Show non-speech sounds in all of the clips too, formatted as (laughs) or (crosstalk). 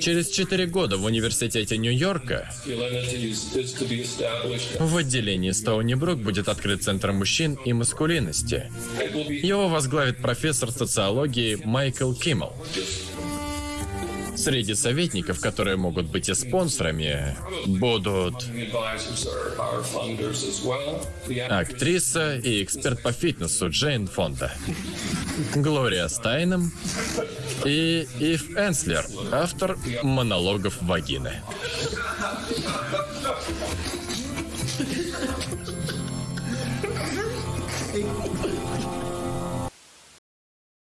Через четыре года в университете Нью-Йорка в отделении Стоуни Брук будет открыт Центр мужчин и маскулинности. Его возглавит профессор социологии Майкл Киммел. Среди советников, которые могут быть и спонсорами, будут актриса и эксперт по фитнесу Джейн Фонда, Глория Стайном и Ив Энслер, автор монологов вагины.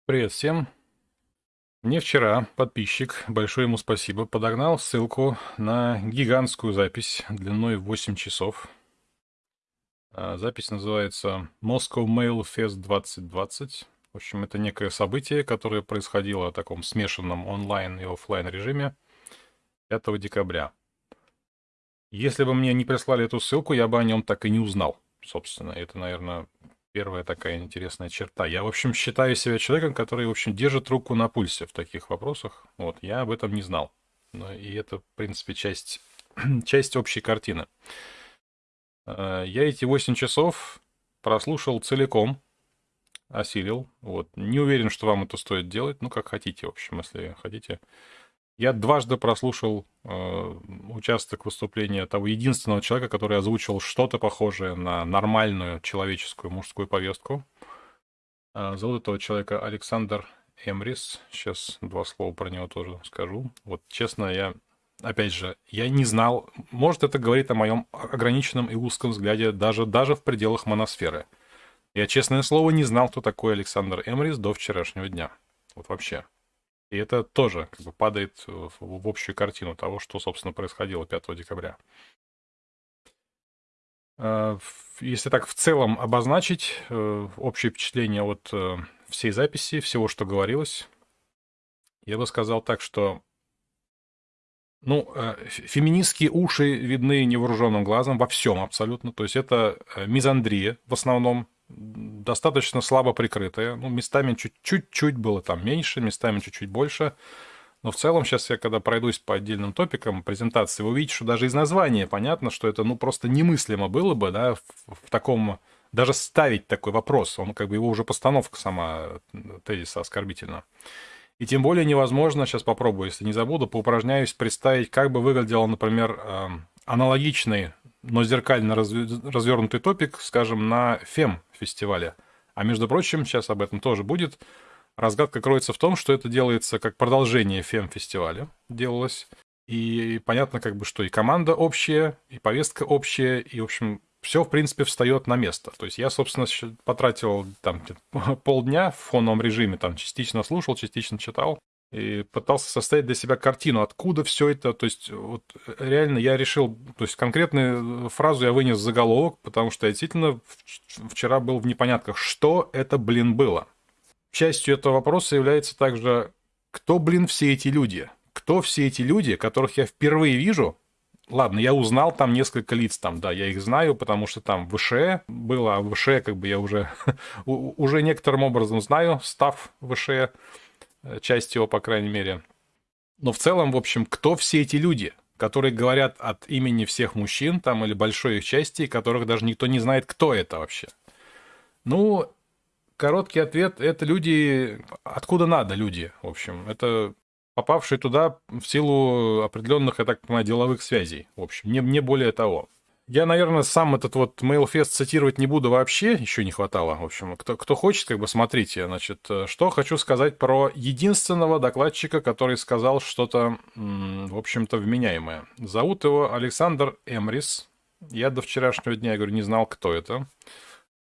Привет всем. Мне вчера подписчик, большое ему спасибо, подогнал ссылку на гигантскую запись длиной 8 часов. А, запись называется Moscow Mail Fest 2020. В общем, это некое событие, которое происходило в таком смешанном онлайн и офлайн режиме 5 декабря. Если бы мне не прислали эту ссылку, я бы о нем так и не узнал, собственно. Это, наверное, первая такая интересная черта. Я, в общем, считаю себя человеком, который, в общем, держит руку на пульсе в таких вопросах. Вот, я об этом не знал. Но и это, в принципе, часть, (clears throat) часть общей картины. Э, я эти 8 часов прослушал целиком, осилил. Вот. Не уверен, что вам это стоит делать. Ну, как хотите, в общем, если хотите. Я дважды прослушал э, участок выступления того единственного человека, который озвучил что-то похожее на нормальную человеческую мужскую повестку. Э, зовут этого человека Александр Эмрис. Сейчас два слова про него тоже скажу. Вот честно, я, опять же, я не знал, может это говорит о моем ограниченном и узком взгляде даже, даже в пределах моносферы. Я, честное слово, не знал, кто такой Александр Эмрис до вчерашнего дня. Вот вообще. И это тоже как бы падает в, общую картину того, что, собственно, происходило 5 декабря. А, если так в целом обозначить э, общее впечатление от э, всей записи, всего, что говорилось, я бы сказал так, что ну, э, феминистские уши видны невооруженным глазом во всем абсолютно. То есть это мизандрия в основном, достаточно слабо прикрытая. Ну, местами чуть-чуть было там меньше, местами чуть-чуть больше. Но в целом, сейчас я когда пройдусь по отдельным топикам презентации, вы увидите, что даже из названия понятно, что это ну просто немыслимо было бы, да, в, в таком, даже ставить такой вопрос. Он как бы его уже постановка сама тезиса оскорбительна. И тем более невозможно, сейчас попробую, если не забуду, поупражняюсь представить, как бы выглядел, например, эм, аналогичный но зеркально развернутый топик, скажем, на ФЕМ-фестивале. А между прочим, сейчас об этом тоже будет. Разгадка кроется в том, что это делается как продолжение ФЕМ-фестиваля делалось. И понятно, как бы, что и команда общая, и повестка общая, и, в общем, все, в принципе, встает на место. То есть я, собственно, потратил там (laughs) полдня в фоновом режиме, там частично слушал, частично читал и пытался составить для себя картину, откуда все это, то есть вот реально я решил, то есть конкретную фразу я вынес в заголовок, потому что я действительно вчера был в непонятках, что это, блин, было. Частью этого вопроса является также, кто, блин, все эти люди? Кто все эти люди, которых я впервые вижу? Ладно, я узнал там несколько лиц, там, да, я их знаю, потому что там ВШЭ было, а ВШЭ как бы я уже, (laughs) уже некоторым образом знаю, став ВШЭ, Э, часть его, по крайней мере. Но в целом, в общем, кто все эти люди, которые говорят от имени всех мужчин, там, или большой их части, которых даже никто не знает, кто это вообще? Ну, короткий ответ — это люди, откуда надо люди, в общем. Это попавшие туда в силу определенных, я так понимаю, деловых связей, в общем, не, не более того. Я, наверное, сам этот вот MailFest цитировать не буду вообще, еще не хватало. В общем, кто, кто хочет, как бы смотрите. Значит, э, что хочу сказать про единственного докладчика, который сказал что-то, в общем-то, вменяемое. Зовут его Александр Эмрис. Я до вчерашнего дня, я говорю, не знал, кто это.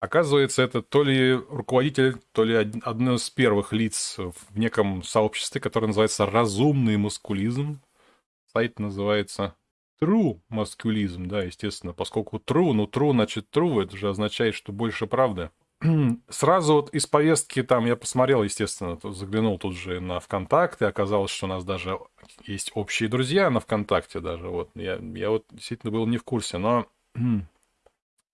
Оказывается, это то ли руководитель, то ли одно из первых лиц в неком сообществе, которое называется «Разумный маскулизм». Сайт называется true маскулизм, да, естественно, поскольку true, ну true, значит true, это же означает, что больше правды. (clears throat) Сразу вот из повестки там я посмотрел, естественно, заглянул тут же на ВКонтакте, оказалось, что у нас даже есть общие друзья на ВКонтакте даже, вот, я, я вот действительно был не в курсе, но (clears throat)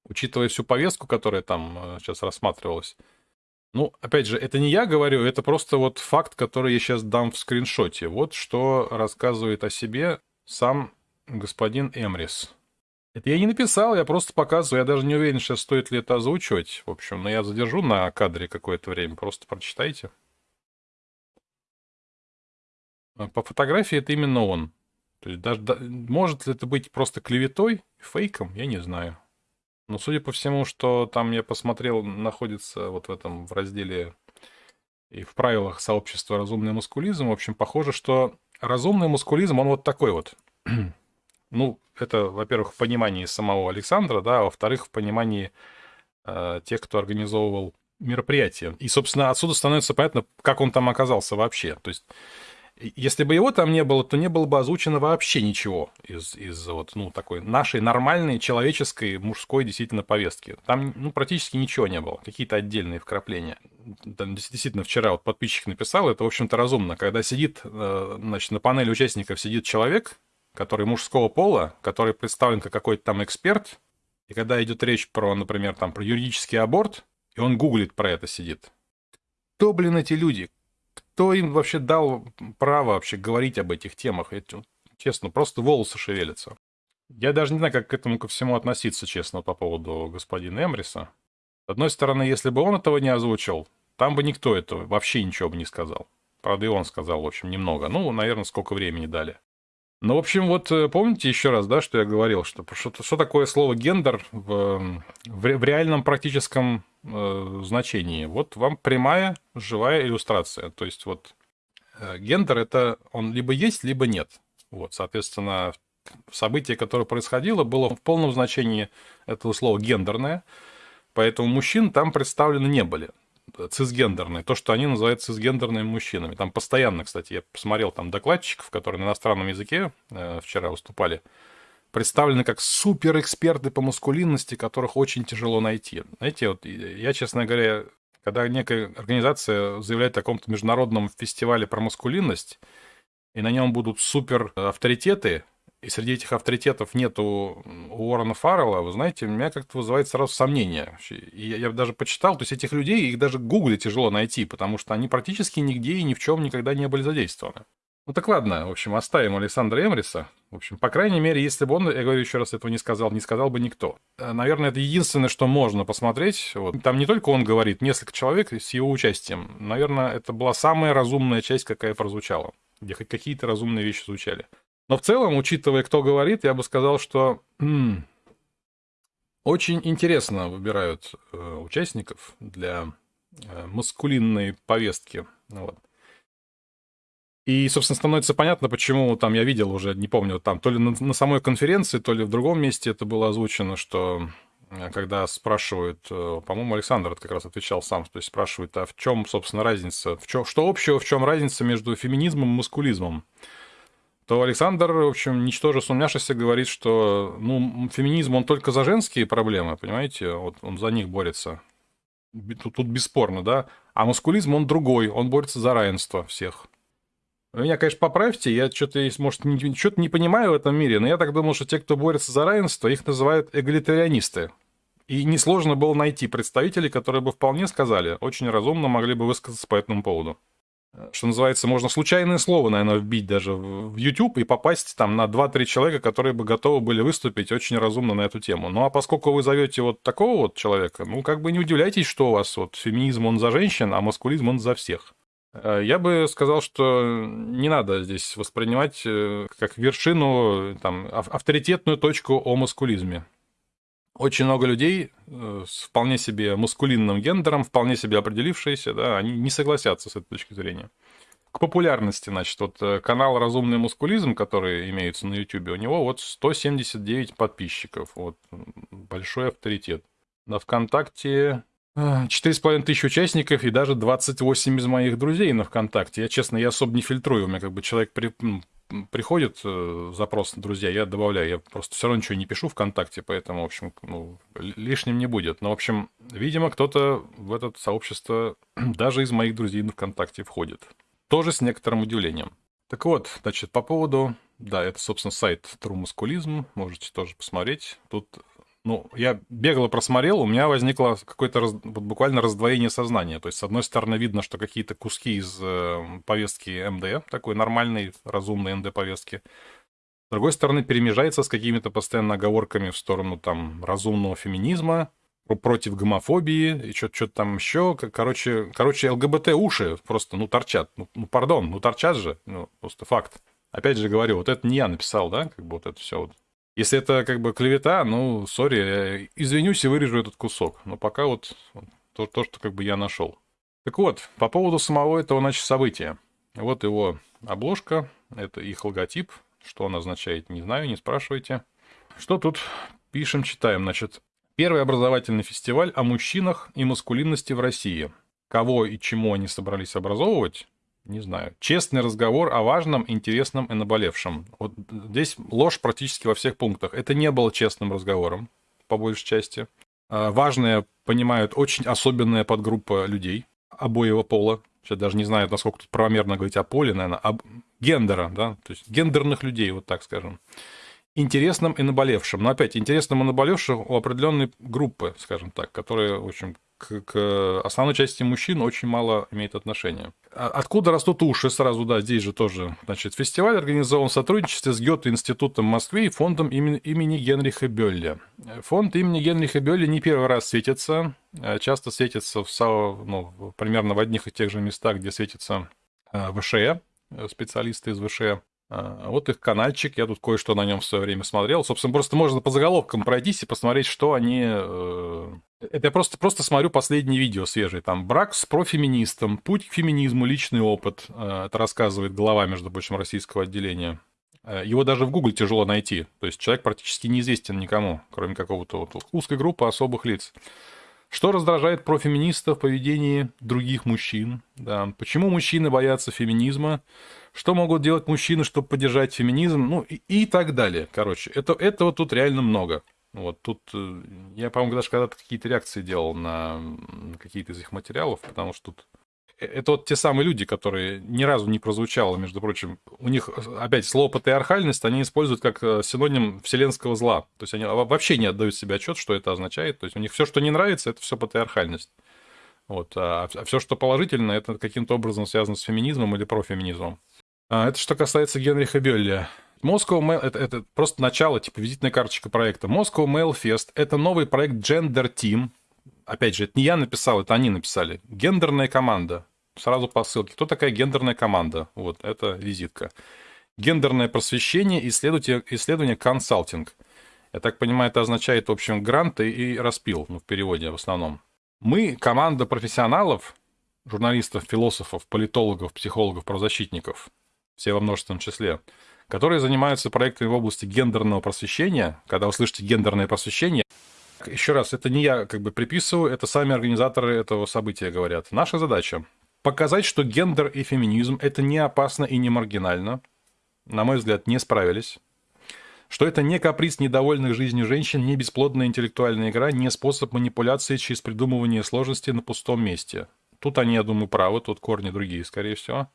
учитывая всю повестку, которая там сейчас э, рассматривалась, Ну, опять же, это не я говорю, это просто вот факт, который я сейчас дам в скриншоте. Вот что рассказывает о себе сам господин Эмрис. Это я не написал, я просто показываю. Я даже не уверен, сейчас стоит ли это озвучивать. В общем, но я задержу на кадре какое-то время. Просто прочитайте. А по фотографии это именно он. То есть даже, да, может ли это быть просто клеветой, фейком, я не знаю. Но судя по всему, что там я посмотрел, находится вот в этом в разделе и в правилах сообщества разумный мускулизм. В общем, похоже, что разумный мускулизм, он вот такой вот. (clears throat) ну, это, во-первых, в понимании самого Александра, да, а во-вторых, в понимании э, тех, кто организовывал мероприятие. И, собственно, отсюда становится понятно, как он там оказался вообще. То есть если бы его там не было, то не было бы озвучено вообще ничего из, из вот, ну, такой нашей нормальной человеческой мужской действительно повестки. Там ну, практически ничего не было, какие-то отдельные вкрапления. Там, действительно, вчера вот подписчик написал, это, в общем-то, разумно. Когда сидит, э, значит, на панели участников сидит человек, который мужского пола, который представлен как какой-то там эксперт, и когда идет речь про, например, там, про юридический аборт, и он гуглит про это сидит. Кто, блин, эти люди? кто им вообще дал право вообще говорить об этих темах? Это, честно, просто волосы шевелятся. Я даже не знаю, как к этому ко всему относиться, честно, по поводу господина Эмриса. С одной стороны, если бы он этого не озвучил, там бы никто этого вообще ничего бы не сказал. Правда, и он сказал, в общем, немного. Ну, наверное, сколько времени дали. Ну, в общем, вот э, помните еще раз, да, что я говорил, что что, что такое слово гендер в, в, в реальном практическом э, значении? Вот вам прямая живая иллюстрация. То есть вот э, гендер это он либо есть, либо нет. Вот, соответственно, событие, которое происходило, было в полном значении этого слова гендерное, поэтому мужчин там представлены не были цисгендерные, то, что они называют цисгендерными мужчинами. Там постоянно, кстати, я посмотрел там докладчиков, которые на иностранном языке э, вчера выступали, представлены как суперэксперты по маскулинности, которых очень тяжело найти. Знаете, вот я, честно говоря, когда некая организация заявляет о каком-то международном фестивале про маскулинность, и на нем будут супер авторитеты, и среди этих авторитетов нету Уоррена Фаррелла, вы знаете, меня как-то вызывает сразу сомнение. И я, я даже почитал, то есть этих людей, их даже в Гугле тяжело найти, потому что они практически нигде и ни в чем никогда не были задействованы. Ну так ладно, в общем, оставим Александра Эмриса. В общем, по крайней мере, если бы он, я говорю еще раз, этого не сказал, не сказал бы никто. Э, наверное, это единственное, что можно посмотреть. Вот. Там не только он говорит, несколько человек с его участием. Наверное, это была самая разумная часть, какая прозвучала, где хоть какие-то разумные вещи звучали. Но в целом, учитывая, кто говорит, я бы сказал, что очень интересно выбирают э, участников для э, маскулинной повестки. Вот. И, собственно, становится понятно, почему там я видел уже, не помню, там то ли на, на самой конференции, то ли в другом месте это было озвучено, что э, когда спрашивают, э, по-моему, Александр как раз отвечал сам, то есть спрашивают, а в чем, собственно, разница, в чем, что общего, в чем разница между феминизмом и маскулизмом? То Александр, в общем, ничтоже сумняшися говорит, что ну, феминизм, он только за женские проблемы, понимаете? Вот он за них борется. Тут, тут бесспорно, да? А маскулизм, он другой, он борется за равенство всех. Меня, конечно, поправьте, я что-то, может, что-то не понимаю в этом мире, но я так думал, что те, кто борется за равенство, их называют эгалитарианисты. И несложно было найти представителей, которые бы вполне сказали, очень разумно могли бы высказаться по этому поводу что называется, можно случайное слово, наверное, вбить даже в YouTube и попасть там на 2-3 человека, которые бы готовы были выступить очень разумно на эту тему. Ну, а поскольку вы зовете вот такого вот человека, ну, как бы не удивляйтесь, что у вас вот феминизм, он за женщин, а маскулизм, он за всех. Э, я бы сказал, что не надо здесь воспринимать э, как вершину, там, авторитетную точку о маскулизме очень много людей э, с вполне себе мускулинным гендером, вполне себе определившиеся, да, они не согласятся с этой точки зрения. К популярности, значит, вот э, канал «Разумный мускулизм», который имеется на YouTube, у него вот 179 подписчиков, вот, большой авторитет. На ВКонтакте 4,5 тысячи участников и даже 28 из моих друзей на ВКонтакте. Я, честно, я особо не фильтрую, у меня как бы человек при, приходит э, запрос на друзья, я добавляю. Я просто все равно ничего не пишу ВКонтакте, поэтому, в общем, ну, лишним не будет. Но, в общем, видимо, кто-то в это сообщество (clears throat) даже из моих друзей на ВКонтакте входит. Тоже с некоторым удивлением. Так вот, значит, по поводу... Да, это, собственно, сайт Musculism. Можете тоже посмотреть. Тут ну, я бегло просмотрел, у меня возникло какое-то раз, буквально раздвоение сознания. То есть, с одной стороны, видно, что какие-то куски из э, повестки МД, такой нормальной, разумной МД-повестки, с другой стороны, перемежается с какими-то постоянно оговорками в сторону там разумного феминизма, против гомофобии и что-то там еще. Короче, короче, ЛГБТ уши просто, ну, торчат. Ну, ну, пардон, ну, торчат же. Ну, просто факт. Опять же говорю, вот это не я написал, да, как бы вот это все вот. Если это как бы клевета, ну, сори, извинюсь и вырежу этот кусок. Но пока вот то, то, что как бы я нашел. Так вот, по поводу самого этого, значит, события. Вот его обложка, это их логотип. Что он означает, не знаю, не спрашивайте. Что тут пишем, читаем, значит. Первый образовательный фестиваль о мужчинах и маскулинности в России. Кого и чему они собрались образовывать, не знаю. Честный разговор о важном, интересном и наболевшем. Вот здесь ложь практически во всех пунктах. Это не было честным разговором, по большей части. А, важное понимают очень особенная подгруппа людей обоего пола. Сейчас даже не знаю, насколько тут правомерно говорить о поле, наверное, об гендера, да, то есть гендерных людей, вот так скажем интересным и наболевшим. Но опять, интересным и наболевшим у определенной группы, скажем так, которые, в общем, к, к основной части мужчин очень мало имеет отношения. А откуда растут уши? Сразу, да, здесь же тоже. Значит, фестиваль организован в сотрудничестве с Гёте-институтом Москвы и фондом имени, имени Генриха Бёлля. Фонд имени Генриха Бёлля не первый раз светится. А часто светится в, ну, примерно в одних и тех же местах, где светится а, ВШЭ, специалисты из ВШЭ. Вот их каналчик, я тут кое-что на нем в свое время смотрел. Собственно, просто можно по заголовкам пройтись и посмотреть, что они... Это я просто, просто смотрю последние видео свежие. Там «Брак с профеминистом», «Путь к феминизму. Личный опыт». Э, это рассказывает глава, между прочим, российского отделения. Э, его даже в Гугле тяжело найти. То есть человек практически неизвестен никому, кроме какого-то вот узкой группы особых лиц. Что раздражает профеминистов в поведении других мужчин? Да. Почему мужчины боятся феминизма? Что могут делать мужчины, чтобы поддержать феминизм? Ну и, и так далее. Короче, это, этого тут реально много. Вот тут э, я, по-моему, даже когда-то какие-то реакции делал на какие-то из их материалов, потому что тут это вот те самые люди, которые ни разу не прозвучало, между прочим. У них, опять, слово патриархальность они используют как э, синоним вселенского зла. То есть они вообще не отдают себе отчет, что это означает. То есть у них все, что не нравится, это все патриархальность. Вот. А, а все, что положительно, это каким-то образом связано с феминизмом или профеминизмом. А, это что касается Генриха Бёлля. Moscow Mail это, это просто начало, типа визитная карточка проекта. Moscow Mail Fest это новый проект Gender Team, опять же, это не я написал, это они написали. Гендерная команда. Сразу по ссылке. Кто такая гендерная команда? Вот, это визитка. Гендерное просвещение, исследование, исследование консалтинг. Я так понимаю, это означает, в общем, гранты и распил, ну, в переводе в основном. Мы, команда профессионалов, журналистов, философов, политологов, психологов, правозащитников, все во множественном числе, которые занимаются проектами в области гендерного просвещения. Когда вы слышите гендерное просвещение, еще раз, это не я как бы приписываю, это сами организаторы этого события говорят. Наша задача показать, что гендер и феминизм это не опасно и не маргинально. На мой взгляд, не справились. Что это не каприз недовольных жизнью женщин, не бесплодная интеллектуальная игра, не способ манипуляции через придумывание сложностей на пустом месте. Тут они, я думаю, правы, тут корни другие, скорее всего.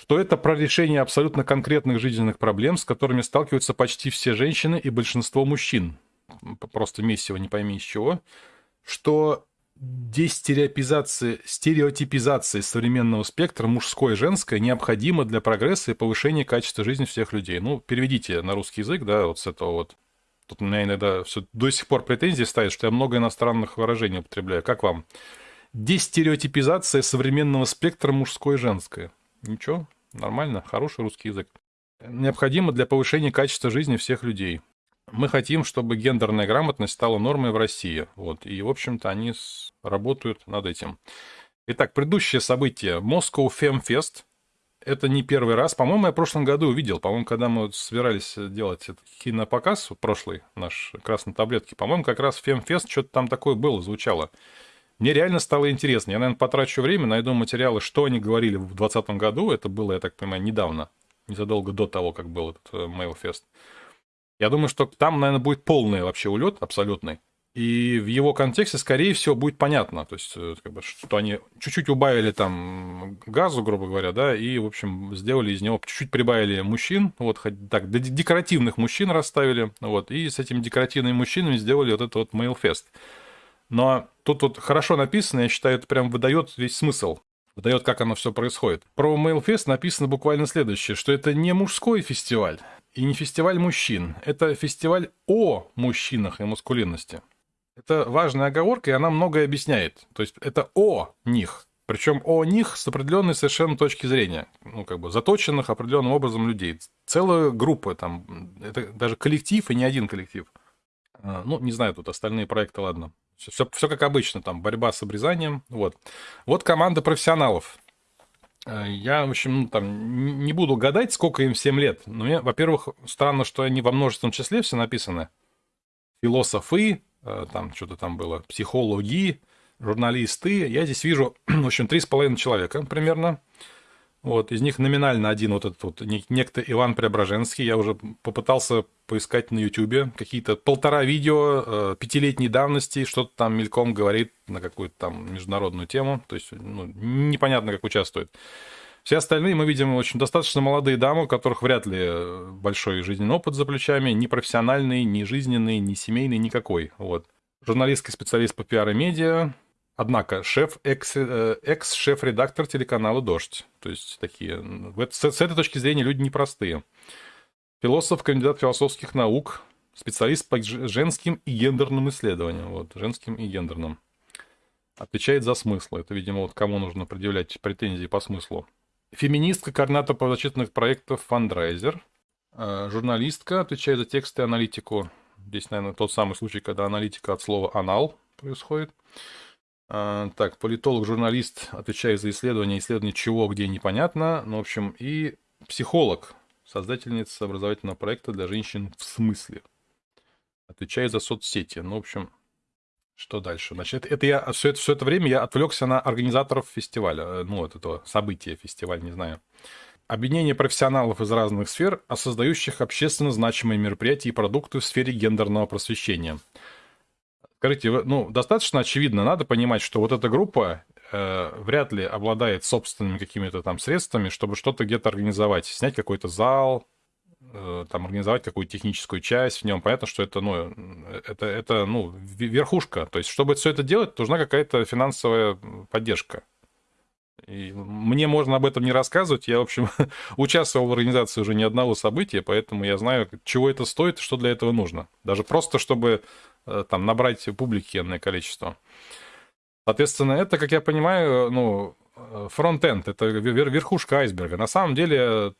Что это про решение абсолютно конкретных жизненных проблем, с которыми сталкиваются почти все женщины и большинство мужчин – просто месиво, не пойми из чего, что дестереопизация, стереотипизация современного спектра мужское и женское необходима для прогресса и повышения качества жизни всех людей. Ну, переведите на русский язык, да, вот с этого вот. Тут у меня иногда все до сих пор претензии ставят, что я много иностранных выражений употребляю. Как вам? Дестереотипизация современного спектра мужское и женское. Ничего, нормально, хороший русский язык. Необходимо для повышения качества жизни всех людей. Мы хотим, чтобы гендерная грамотность стала нормой в России. Вот. И, в общем-то, они работают над этим. Итак, предыдущее событие. Moscow Fem Fest. Это не первый раз. По-моему, я в прошлом году увидел. По-моему, когда мы собирались делать этот кинопоказ, прошлый наш красной таблетки, по-моему, как раз Фемфест что-то там такое было, звучало. Мне реально стало интересно. Я, наверное, потрачу время, найду материалы, что они говорили в 2020 году. Это было, я так понимаю, недавно. Незадолго до того, как был этот Mailfest. Э, я думаю, что там, наверное, будет полный вообще улет абсолютный. И в его контексте, скорее всего, будет понятно, то есть, э, как бы, что они чуть-чуть убавили там газу, грубо говоря, да, и, в общем, сделали из него, чуть-чуть прибавили мужчин, вот, так, декоративных мужчин расставили, вот, и с этими декоративными мужчинами сделали вот этот вот Mailfest. Но тут вот хорошо написано, я считаю, это прям выдает весь смысл, выдает, как оно все происходит. Про Mailfest написано буквально следующее, что это не мужской фестиваль и не фестиваль мужчин, это фестиваль о мужчинах и маскулинности. Это важная оговорка, и она многое объясняет. То есть это о них. Причем о них с определенной совершенно точки зрения. Ну, как бы заточенных определенным образом людей. Целая группа там. Это даже коллектив и не один коллектив. А, ну, не знаю, тут остальные проекты, ладно. Все, все как обычно, там борьба с обрезанием. Вот. Вот команда профессионалов. А, я, в общем, ну, там не буду гадать, сколько им всем лет. Но мне, во-первых, странно, что они во множественном числе все написаны. Философы, Э, там что-то там было, психологи, журналисты. Я здесь вижу, (clears throat) в общем, три с половиной человека примерно. Вот, из них номинально один вот этот вот некто Иван Преображенский. Я уже попытался поискать на Ютубе какие-то полтора видео э, пятилетней давности, что-то там мельком говорит на какую-то там международную тему. То есть, ну, непонятно, как участвует. Все остальные мы видим очень достаточно молодые дамы, у которых вряд ли э, большой жизненный опыт за плечами, ни профессиональный, ни жизненный, ни семейный, никакой. Вот. Журналистский специалист по пиар и медиа, однако шеф, э, экс-шеф-редактор телеканала «Дождь». То есть такие... С, с этой точки зрения люди непростые. Философ, кандидат философских наук, специалист по женским и гендерным исследованиям. Вот, женским и гендерным. Отвечает за смысл. Это, видимо, вот кому нужно предъявлять претензии по смыслу. Феминистка, координатор правозащитных проектов «Фандрайзер». Э, журналистка, отвечает за тексты и аналитику. Здесь, наверное, тот самый случай, когда аналитика от слова «анал» происходит. Э, так, политолог, журналист, отвечает за исследование, исследование чего, где непонятно. Ну, в общем, и психолог, создательница образовательного проекта для женщин в смысле. Отвечает за соцсети. Ну, в общем, что дальше? Значит, это я все это, все это время я отвлекся на организаторов фестиваля, э, ну, вот этого события фестиваля, не знаю. Объединение профессионалов из разных сфер, а создающих общественно значимые мероприятия и продукты в сфере гендерного просвещения. Скажите, ну, достаточно очевидно, надо понимать, что вот эта группа э, вряд ли обладает собственными какими-то там средствами, чтобы что-то где-то организовать, снять какой-то зал, Э, там организовать какую-то техническую часть в нем. Понятно, что это, ну, это, это, ну, верхушка. То есть, чтобы все это делать, нужна какая-то финансовая поддержка. И мне можно об этом не рассказывать. Я, в общем, (laughs) участвовал в организации уже ни одного события, поэтому я знаю, чего это стоит что для этого нужно. Даже просто, чтобы э, там набрать публики энное количество. Соответственно, это, как я понимаю, ну, э, фронт-энд, это верхушка айсберга. На самом деле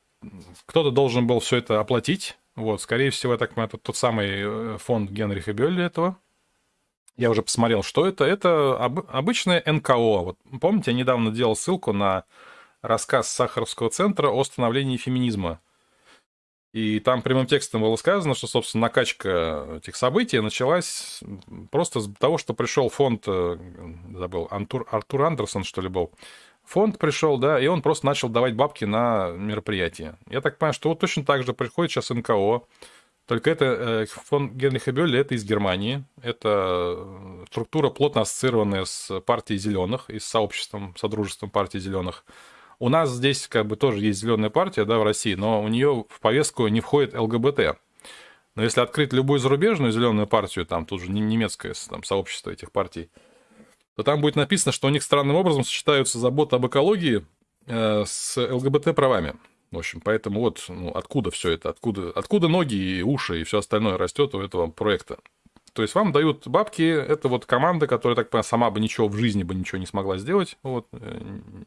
кто-то должен был все это оплатить. Вот, скорее всего, я так понимаю, это тот самый э, фонд Генриха Бёлли этого. Я уже посмотрел, что это. Это об, обычное НКО. Вот, помните, я недавно делал ссылку на рассказ Сахаровского центра о становлении феминизма. И там прямым текстом было сказано, что, собственно, накачка этих событий началась просто с того, что пришел фонд, э, забыл, Антур, Артур Андерсон, что ли, был, фонд пришел, да, и он просто начал давать бабки на мероприятие. Я так понимаю, что вот точно так же приходит сейчас НКО, только это э, фонд Генриха Бёлля, это из Германии. Это э, структура, плотно ассоциированная с партией зеленых и с сообществом, содружеством партии зеленых. У нас здесь как бы тоже есть зеленая партия, да, в России, но у нее в повестку не входит ЛГБТ. Но если открыть любую зарубежную зеленую партию, там тут же немецкое там, сообщество этих партий, то там будет написано, что у них странным образом сочетаются забота об экологии э, с ЛГБТ-правами. В общем, поэтому вот ну, откуда все это, откуда, откуда ноги и уши и все остальное растет у этого проекта. То есть вам дают бабки, это вот команда, которая, так понимаю, сама бы ничего в жизни бы ничего не смогла сделать. Вот.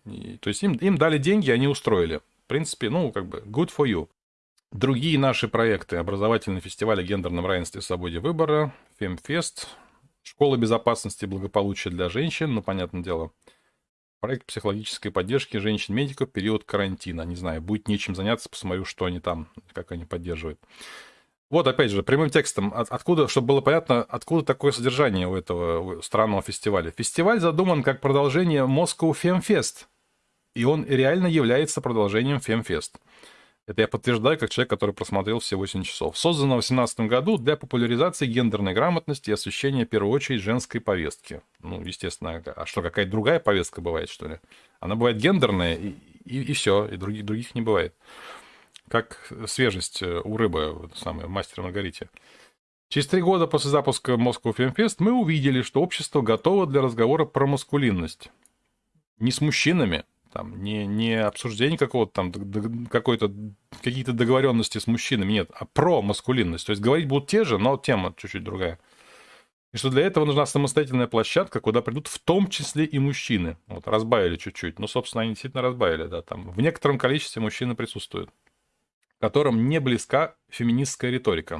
И, то есть им, им дали деньги, они устроили. В принципе, ну, как бы, good for you. Другие наши проекты. Образовательный фестиваль о гендерном равенстве и свободе выбора, Фемфест, Школа безопасности и благополучия для женщин, ну, понятное дело. Проект психологической поддержки женщин-медиков в период карантина. Не знаю, будет нечем заняться, посмотрю, что они там, как они поддерживают. Вот, опять же, прямым текстом, откуда, чтобы было понятно, откуда такое содержание у этого странного фестиваля. Фестиваль задуман как продолжение Moscow Femfest, и он реально является продолжением Femfest. Это я подтверждаю, как человек, который просмотрел все 8 часов. Создано в 2018 году для популяризации гендерной грамотности и освещения, в первую очередь, женской повестки. Ну, естественно, а что, какая-то другая повестка бывает, что ли? Она бывает гендерная, и, и, и все, и других, других не бывает. Как свежесть э, у рыбы, самое, мастер Маргарите. Через три года после запуска Moscow Film Fest мы увидели, что общество готово для разговора про маскулинность. Не с мужчинами, там, не, не обсуждение какого-то там, какой-то, какие-то договоренности с мужчинами, нет, а про маскулинность. То есть говорить будут те же, но тема чуть-чуть другая. И что для этого нужна самостоятельная площадка, куда придут в том числе и мужчины. Вот, разбавили чуть-чуть. Ну, собственно, они действительно разбавили, да, там. В некотором количестве мужчины присутствуют, которым не близка феминистская риторика.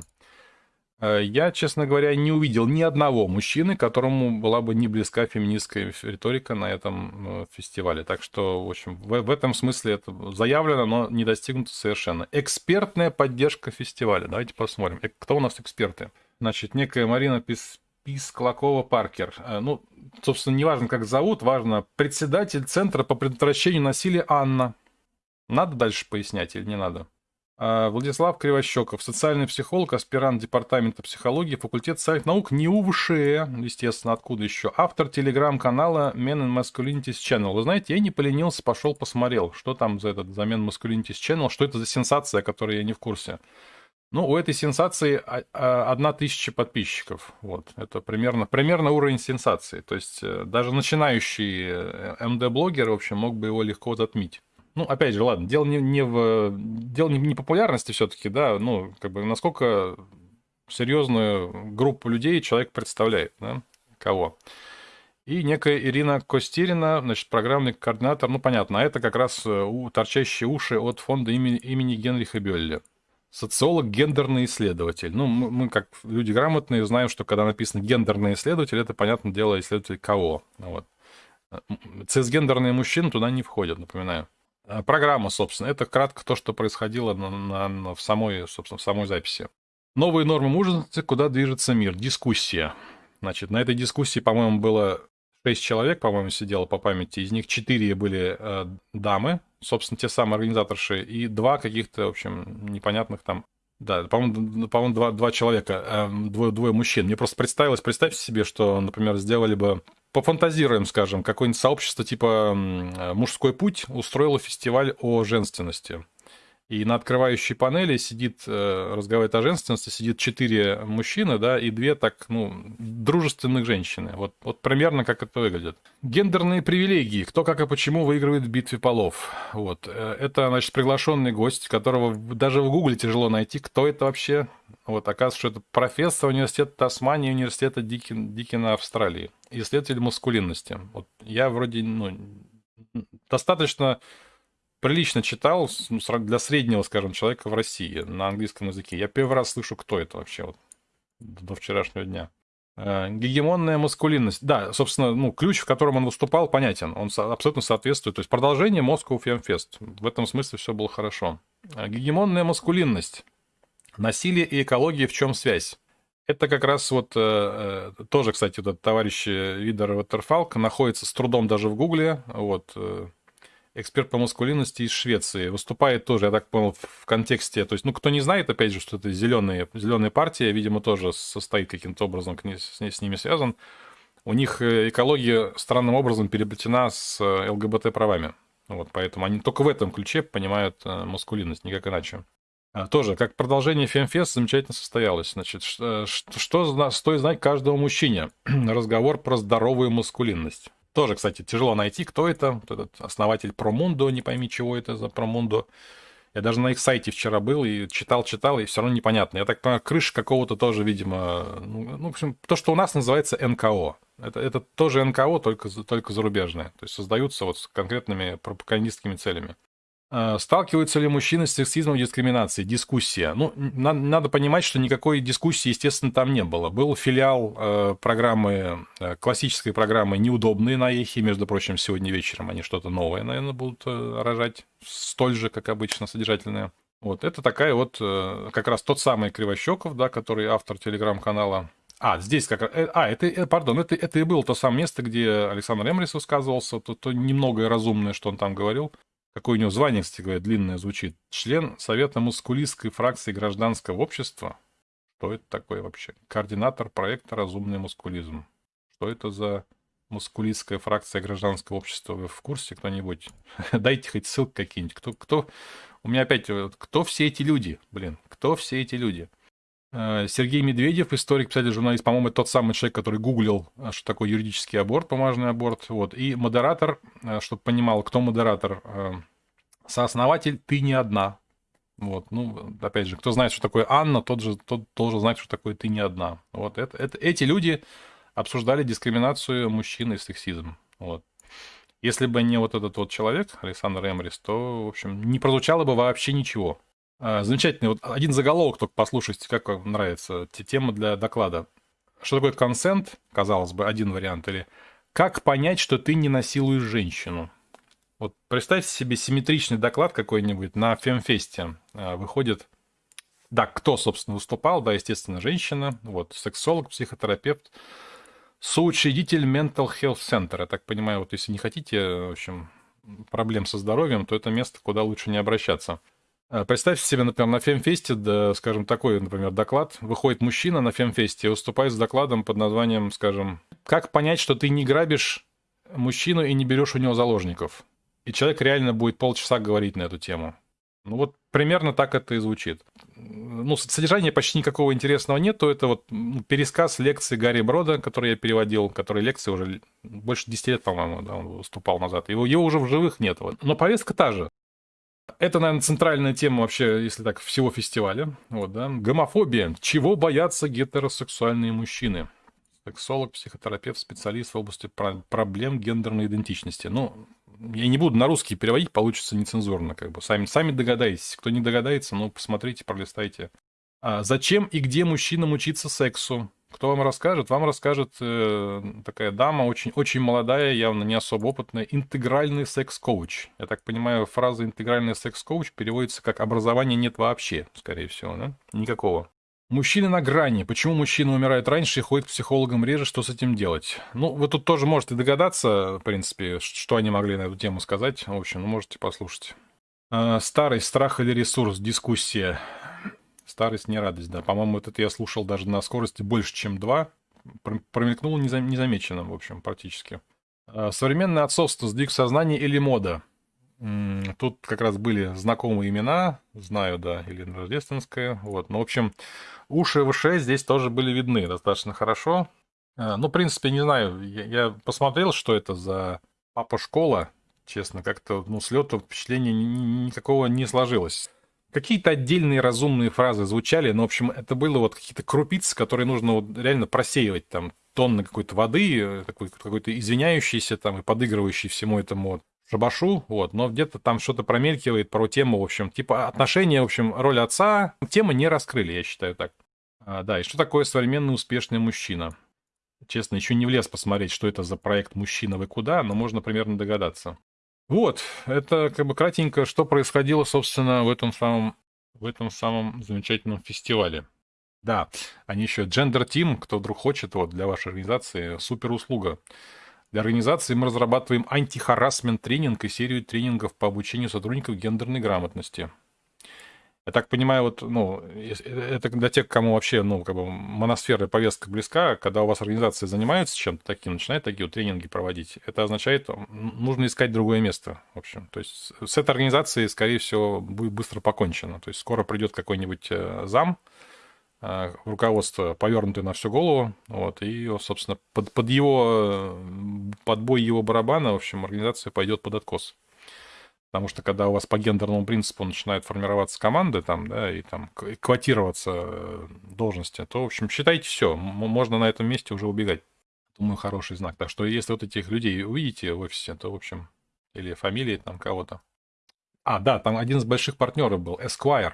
Э, я, честно говоря, не увидел ни одного мужчины, которому была бы не близка феминистская риторика на этом э, фестивале. Так что, в общем, в, в этом смысле это заявлено, но не достигнуто совершенно. Экспертная поддержка фестиваля. Давайте посмотрим. Э, кто у нас эксперты? Значит, некая Марина Пис... Писклакова-Паркер. Ну, собственно, не важно, как зовут, важно председатель Центра по предотвращению насилия Анна. Надо дальше пояснять или не надо? А, Владислав Кривощеков, социальный психолог, аспирант Департамента психологии, факультет социальных наук, не УВШЭ, естественно, откуда еще, автор телеграм-канала Men and Masculinities Channel. Вы знаете, я не поленился, пошел посмотрел, что там за этот за Men Masculinities Channel, что это за сенсация, которой я не в курсе. Ну, у этой сенсации а, а, одна тысяча подписчиков. Вот. Это примерно, примерно уровень сенсации. То есть э, даже начинающий э, МД-блогер, в общем, мог бы его легко затмить. Ну, опять же, ладно, дело не, не в... Дело не, не популярности все-таки, да, ну, как бы насколько серьезную группу людей человек представляет, да, кого. И некая Ирина Костирина, значит, программный координатор, ну, понятно, а это как раз э, у, торчащие уши от фонда имени, имени Генриха Бёлля. Социолог, гендерный исследователь. Ну, мы, мы, как люди грамотные, знаем, что когда написано гендерный исследователь, это, понятное дело, исследователь кого. Вот. Цисгендерные мужчины туда не входят, напоминаю. А, программа, собственно. Это кратко то, что происходило на, на, на, в, самой, собственно, в самой записи. Новые нормы мужественности, куда движется мир. Дискуссия. Значит, на этой дискуссии, по-моему, было 6 человек, по-моему, сидело по памяти. Из них 4 были э, дамы, собственно, те самые организаторши, и два каких-то, в общем, непонятных там да, по-моему, по два, два человека, э, двое, двое мужчин. Мне просто представилось, представьте себе, что, например, сделали бы пофантазируем, скажем, какое-нибудь сообщество типа «Мужской путь» устроило фестиваль о женственности. И на открывающей панели сидит, э, разговаривает о женственности, сидит четыре мужчины, да, и две так, ну, дружественных женщины. Вот, вот примерно как это выглядит. Гендерные привилегии. Кто, как и почему выигрывает в битве полов. Вот. Э, это, значит, приглашенный гость, которого даже в Гугле тяжело найти, кто это вообще. Вот, оказывается, что это профессор университета Тасмании университета Дикин, Дикина Австралии. Исследователь маскулинности. Вот я вроде, ну, достаточно прилично читал ну, для среднего, скажем, человека в России на английском языке. Я первый раз слышу, кто это вообще вот до вчерашнего дня. Э, гегемонная маскулинность. Да, собственно, ну, ключ, в котором он выступал, понятен. Он абсолютно соответствует. То есть продолжение Moscow Film Fest. В этом смысле все было хорошо. Э, гегемонная маскулинность. Насилие и экология в чем связь? Это как раз вот э, э тоже, кстати, этот товарищ Видер Ваттерфалк находится с трудом даже в Гугле. Вот, э, эксперт по маскулинности из Швеции. Выступает тоже, я так понял, в контексте... То есть, ну, кто не знает, опять же, что это зеленые, зеленая партия, видимо, тоже состоит каким-то образом с, с ними связан. У них э, экология странным образом переплетена с э, ЛГБТ-правами. Вот, поэтому они только в этом ключе понимают э, маскулинность, никак иначе. А, тоже, как продолжение Фемфест замечательно состоялось. Значит, что, что стоит знать каждому мужчине? (clears throat) Разговор про здоровую маскулинность. Тоже, кстати, тяжело найти, кто это. Вот этот основатель Промундо, не пойми, чего это за Промундо. Я даже на их сайте вчера был и читал, читал, и все равно непонятно. Я так понимаю, крыша какого-то тоже, видимо, ну, ну, в общем, то, что у нас называется НКО. Это, это тоже НКО, только, только зарубежное. То есть создаются вот с конкретными пропагандистскими целями. Э, сталкиваются ли мужчины с сексизмом и дискриминацией? Дискуссия. Ну, на, надо понимать, что никакой дискуссии, естественно, там не было. Был филиал э, программы, э, классической программы «Неудобные на эхе». Между прочим, сегодня вечером они что-то новое, наверное, будут э, рожать. Столь же, как обычно, содержательное. Вот, это такая вот, э, как раз тот самый Кривощеков, да, который автор телеграм-канала. А, здесь как раз... Э, а, это, э, пардон, это, это и было то самое место, где Александр Эмрис высказывался, то, то немногое разумное, что он там говорил. Какое у него звание, кстати говоря, длинное звучит. Член Совета мускулистской фракции гражданского общества. Что это такое вообще? Координатор проекта «Разумный мускулизм». Что это за мускулистская фракция гражданского общества? Вы в курсе кто-нибудь? (laughs) Дайте хоть ссылку какие-нибудь. Кто, кто... У меня опять... Кто все эти люди? Блин, кто все эти люди? Э, Сергей Медведев, историк, писатель, журналист, по-моему, тот самый человек, который гуглил, э, что такое юридический аборт, бумажный аборт. Вот. И модератор, э, чтобы понимал, кто модератор, сооснователь «Ты не одна». Вот, ну, опять же, кто знает, что такое Анна, тот же тот должен знать, что такое «Ты не одна». Вот, это, это, эти люди обсуждали дискриминацию мужчин и сексизм. Вот. Если бы не вот этот вот человек, Александр Эмрис, то, в общем, не прозвучало бы вообще ничего. А, замечательный. Вот один заголовок только послушайте, как вам нравится. Тема для доклада. Что такое консент? Казалось бы, один вариант. Или как понять, что ты не насилуешь женщину? Вот представьте себе симметричный доклад какой-нибудь на Фемфесте. А, выходит, да, кто, собственно, выступал? Да, естественно, женщина. Вот, сексолог, психотерапевт, соучредитель Mental Health Center. Я так понимаю, вот если не хотите, в общем, проблем со здоровьем, то это место, куда лучше не обращаться. А, представьте себе, например, на Фемфесте, да, скажем, такой, например, доклад. Выходит мужчина на Фемфесте и выступает с докладом под названием, скажем, «Как понять, что ты не грабишь мужчину и не берешь у него заложников?» И человек реально будет полчаса говорить на эту тему. Ну вот примерно так это и звучит. Ну, содержания почти никакого интересного нет, то это вот пересказ лекции Гарри Брода, который я переводил, который лекции уже больше 10 лет, по-моему, да, он выступал назад. Его, его уже в живых нет. Но повестка та же. Это, наверное, центральная тема вообще, если так, всего фестиваля. Вот, да. Гомофобия. Чего боятся гетеросексуальные мужчины? Сексолог, психотерапевт, специалист в области проблем гендерной идентичности. Ну, я не буду на русский переводить, получится нецензурно, как бы. Сами, сами догадаетесь. Кто не догадается, ну, посмотрите, пролистайте. А зачем и где мужчинам учиться сексу? Кто вам расскажет? Вам расскажет э, такая дама, очень, очень молодая, явно не особо опытная, интегральный секс-коуч. Я так понимаю, фраза интегральный секс-коуч переводится как образования нет вообще, скорее всего, да? Никакого. Мужчины на грани. Почему мужчины умирают раньше и ходят к психологам реже? Что с этим делать? Ну, вы тут тоже можете догадаться, в принципе, что они могли на эту тему сказать. В общем, ну, можете послушать. А, старый страх или ресурс? Дискуссия. Старость не радость, да. По-моему, вот это я слушал даже на скорости больше, чем 2. Промелькнул незамеченным, в общем, практически. А, современное отцовство, сдвиг сознания или мода? Тут как раз были знакомые имена, знаю, да, Елена Рождественская, вот. Ну, в общем, уши ВШ здесь тоже были видны достаточно хорошо. А, ну, в принципе, не знаю, я, я посмотрел, что это за папа-школа, честно, как-то, ну, с лету впечатления никакого не сложилось. Какие-то отдельные разумные фразы звучали, но, в общем, это было вот какие-то крупицы, которые нужно вот реально просеивать, там, тонны какой-то воды, э, какой-то извиняющийся там и подыгрывающий всему этому вот шабашу, вот, но где-то там что-то промелькивает про тему, в общем, типа отношения, в общем, роль отца, темы не раскрыли, я считаю так. А, да, и что такое современный успешный мужчина? Честно, еще не влез посмотреть, что это за проект «Мужчина, вы куда?», но можно примерно догадаться. Вот, это как бы кратенько, что происходило, собственно, в этом самом, в этом самом замечательном фестивале. Да, они еще Gender Team, кто вдруг хочет, вот для вашей организации, супер услуга. Для организации мы разрабатываем антихарасмент тренинг и серию тренингов по обучению сотрудников гендерной грамотности. Я так понимаю, вот, ну, это для тех, кому вообще, ну, как бы моносфера повестка близка, когда у вас организация занимается чем-то таким, начинает такие вот тренинги проводить, это означает, нужно искать другое место, в общем. То есть с этой организацией, скорее всего, будет быстро покончено. То есть скоро придет какой-нибудь э, зам, э, руководство повернутое на всю голову, вот, и, собственно, под, под его, под бой его барабана, в общем, организация пойдет под откос. Потому что когда у вас по гендерному принципу начинают формироваться команды там, да, и там квотироваться э, должности, то, в общем, считайте все, можно на этом месте уже убегать. Думаю, хороший знак. Так что если вот этих людей увидите в офисе, то, в общем, или фамилии там кого-то. А, да, там один из больших партнеров был, Esquire.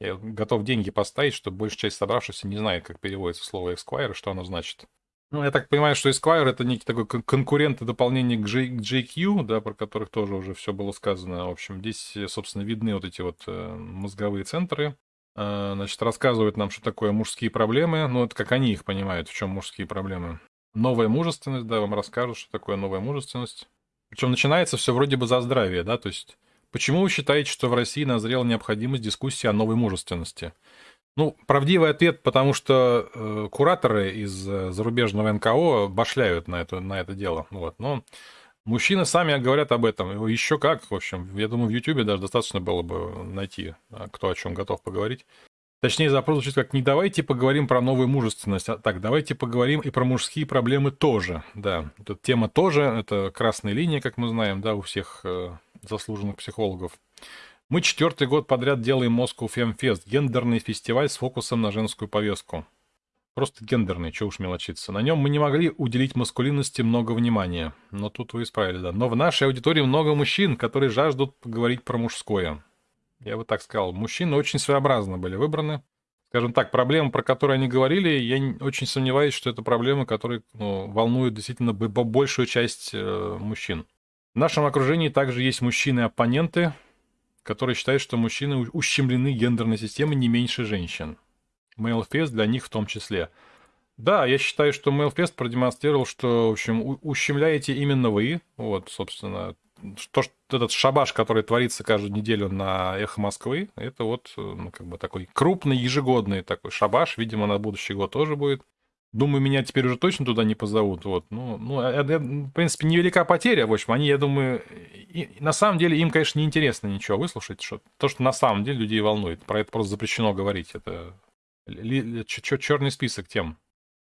Я готов деньги поставить, чтобы большая часть собравшихся не знает, как переводится слово Esquire, что оно значит. Ну, я так понимаю, что Esquire это некий такой конкурент и дополнение к, J, к JQ, да, про которых тоже уже все было сказано. В общем, здесь, собственно, видны вот эти вот э, мозговые центры. Э, значит, рассказывают нам, что такое мужские проблемы. Ну, это как они их понимают, в чем мужские проблемы. Новая мужественность, да, вам расскажут, что такое новая мужественность. Причем начинается все вроде бы за здравие, да, то есть Почему вы считаете, что в России назрела необходимость дискуссии о новой мужественности? Ну, правдивый ответ, потому что э, кураторы из э, зарубежного НКО башляют на это, на это дело. Вот. Но мужчины сами говорят об этом. Еще как, в общем. Я думаю, в Ютубе даже достаточно было бы найти, а, кто о чем готов поговорить. Точнее, запрос звучит как «не давайте поговорим про новую мужественность», а так, давайте поговорим и про мужские проблемы тоже. Да, эта тема тоже, это красная линия, как мы знаем, да, у всех э, заслуженных психологов. Мы четвертый год подряд делаем Moscow Fem Fest, гендерный фестиваль с фокусом на женскую повестку. Просто гендерный, чего уж мелочиться. На нем мы не могли уделить маскулинности много внимания. Но тут вы исправили, да. Но в нашей аудитории много мужчин, которые жаждут поговорить про мужское. Я бы так сказал. Мужчины очень своеобразно были выбраны. Скажем так, проблемы, про которые они говорили, я очень сомневаюсь, что это проблемы, которые ну, волнуют действительно большую часть э, мужчин. В нашем окружении также есть мужчины-оппоненты, которые считают, что мужчины ущемлены гендерной системой не меньше женщин. Мейлфест для них в том числе. Да, я считаю, что Мейлфест продемонстрировал, что, в общем, ущемляете именно вы. Вот, собственно, то, что этот шабаш, который творится каждую неделю на Эхо Москвы, это вот ну, как бы такой крупный ежегодный такой шабаш. Видимо, на будущий год тоже будет. Думаю, меня теперь уже точно туда не позовут. Вот. Ну, ну, это, в принципе, невелика потеря. В общем, они, я думаю, и, на самом деле им, конечно, неинтересно ничего выслушать. Что, то, что на самом деле людей волнует. Про это просто запрещено говорить. Это черный список тем.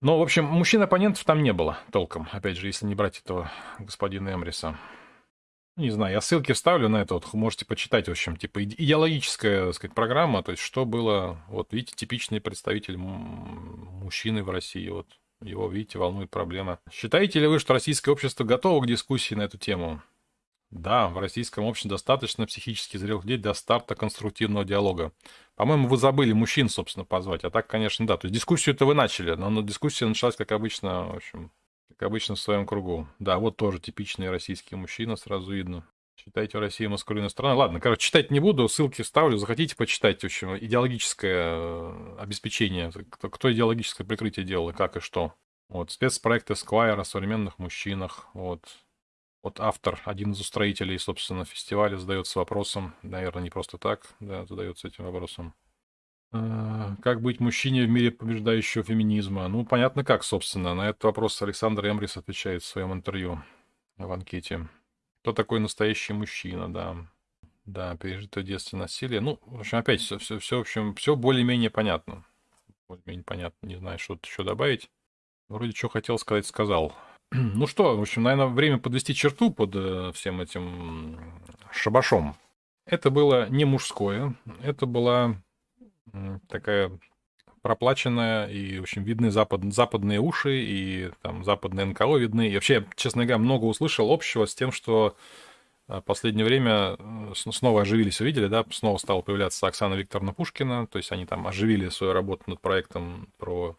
Но, в общем, мужчин-оппонентов там не было толком. Опять же, если не брать этого господина Эмриса. Не знаю, я ссылки вставлю на это, вот можете почитать, в общем, типа идеологическая, так сказать, программа, то есть что было, вот видите, типичный представитель мужчины в России, вот его, видите, волнует проблема. Считаете ли вы, что российское общество готово к дискуссии на эту тему? Да, в российском обществе достаточно психически зрелых людей для старта конструктивного диалога. По-моему, вы забыли мужчин, собственно, позвать. А так, конечно, да. То есть дискуссию-то вы начали, но дискуссия началась, как обычно, в общем, обычно в своем кругу. Да, вот тоже типичный российский мужчина, сразу видно. Считайте Россию маскулинной страной. Ладно, короче, читать не буду, ссылки вставлю. Захотите почитать, в общем, идеологическое э, обеспечение. Кто, кто идеологическое прикрытие делал и как и что. Вот, спецпроект Esquire о современных мужчинах. Вот. Вот автор, один из устроителей, собственно, фестиваля задается вопросом, наверное, не просто так, да, задается этим вопросом. А, как быть мужчине в мире побеждающего феминизма? Ну, понятно как, собственно. На этот вопрос Александр Эмрис отвечает в своем интервью в анкете. Кто такой настоящий мужчина, да. Да, пережитое в детстве насилие. Ну, в общем, опять все, все, все, в общем, все более-менее понятно. Более-менее понятно. Не знаю, что-то еще добавить. Вроде что хотел сказать, сказал. (clears throat) Ну что, в общем, наверное, время подвести черту под э, всем этим шабашом. Это было не мужское, это была такая проплаченная, и, общем, видны запад, западные уши, и там западные НКО видны. И вообще, честно говоря, много услышал общего с тем, что в а, последнее время э, снова оживились, увидели, да, снова стала появляться Оксана Викторовна Пушкина, то есть они там оживили свою работу над проектом про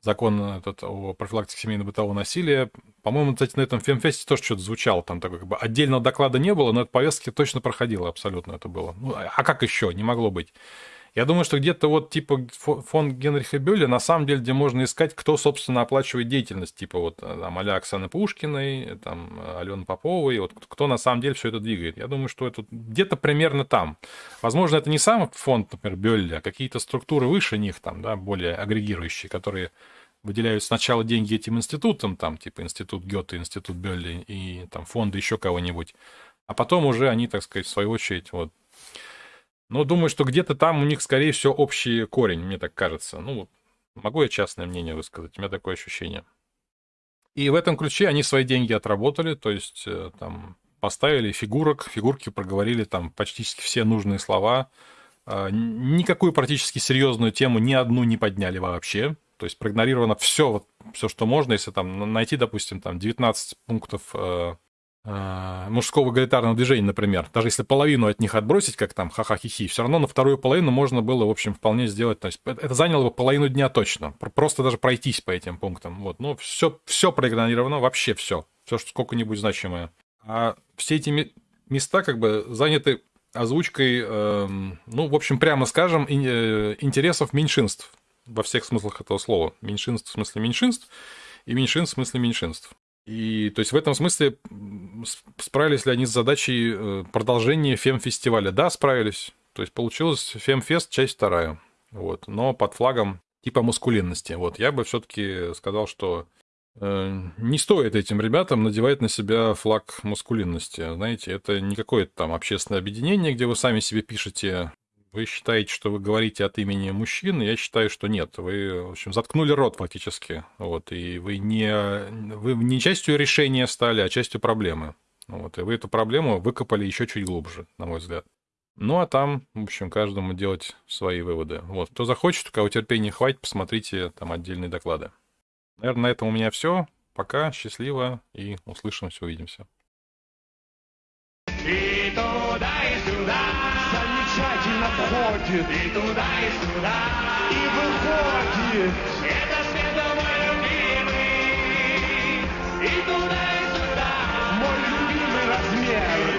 закон этот о профилактике семейного бытового насилия. По-моему, кстати, на этом фемфесте тоже что-то звучало, там такой как бы отдельного доклада не было, но это повестки точно проходило абсолютно это было. Ну, а как еще? Не могло быть. Я думаю, что где-то вот типа фонд Генриха Бюлля, на самом деле, где можно искать, кто, собственно, оплачивает деятельность, типа вот э, там а Оксаны Пушкиной, там Алены Поповой, вот кто на самом деле все это двигает. Я думаю, что это где-то примерно там. Возможно, это не сам фонд, например, Бюлля, а какие-то структуры выше них, там, да, более агрегирующие, которые выделяют сначала деньги этим институтам, там, типа институт Гёте, институт Бюлли и там фонды еще кого-нибудь, а потом уже они, так сказать, в свою очередь, вот, но думаю, что где-то там у них, скорее всего, общий корень, мне так кажется. Ну, могу я частное мнение высказать, у меня такое ощущение. И в этом ключе они свои деньги отработали, то есть э, там поставили фигурок, фигурки проговорили там почти все нужные слова. А, никакую практически серьезную тему ни одну не подняли вообще. То есть проигнорировано все, вот, все, что можно. Если там найти, допустим, там 19 пунктов э, мужского эгалитарного движения, например, даже если половину от них отбросить, как там ха-ха-хи-хи, все равно на вторую половину можно было, в общем, вполне сделать. То есть это заняло бы половину дня точно. Просто даже пройтись по этим пунктам. Вот. Ну, все, все проигнорировано, вообще все. Все, что сколько-нибудь значимое. А все эти места как бы заняты озвучкой, э, ну, в общем, прямо скажем, э, интересов меньшинств во всех смыслах этого слова. Меньшинств в смысле меньшинств и меньшинств в смысле меньшинств. И то есть в этом смысле справились ли они с задачей э, продолжения фем-фестиваля? Да, справились. То есть получилось фем-фест, часть вторая. Вот. Но под флагом типа мускулинности. Вот. Я бы все-таки сказал, что э, не стоит этим ребятам надевать на себя флаг мускулинности. Знаете, это не какое-то там общественное объединение, где вы сами себе пишете вы считаете, что вы говорите от имени мужчин, я считаю, что нет. Вы, в общем, заткнули рот фактически. Вот, и вы не, вы не частью решения стали, а частью проблемы. Вот, и вы эту проблему выкопали еще чуть глубже, на мой взгляд. Ну, а там, в общем, каждому делать свои выводы. Вот, кто захочет, у кого терпения хватит, посмотрите там отдельные доклады. Наверное, на этом у меня все. Пока, счастливо и услышимся, увидимся. pode então estudar, estudar. E não pode. É da seda maioria. Então estudar, estudar. Muito bem, Brasileiro.